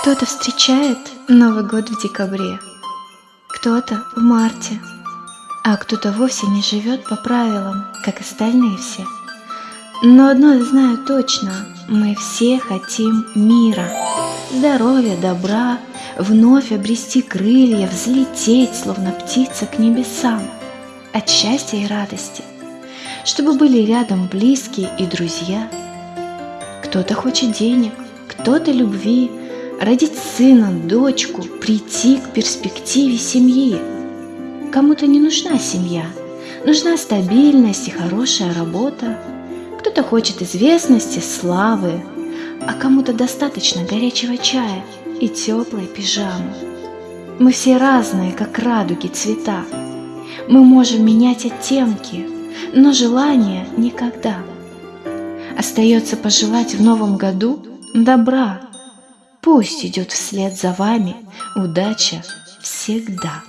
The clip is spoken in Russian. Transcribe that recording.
Кто-то встречает Новый год в декабре, кто-то в марте, а кто-то вовсе не живет по правилам, как остальные все. Но одно я знаю точно, мы все хотим мира, здоровья, добра, вновь обрести крылья, взлететь, словно птица к небесам, от счастья и радости, чтобы были рядом близкие и друзья. Кто-то хочет денег, кто-то любви, родить сына, дочку, прийти к перспективе семьи. Кому-то не нужна семья, нужна стабильность и хорошая работа. Кто-то хочет известности, славы, а кому-то достаточно горячего чая и теплой пижамы. Мы все разные, как радуги цвета. Мы можем менять оттенки, но желание никогда. Остается пожелать в новом году добра, Пусть идет вслед за вами удача всегда.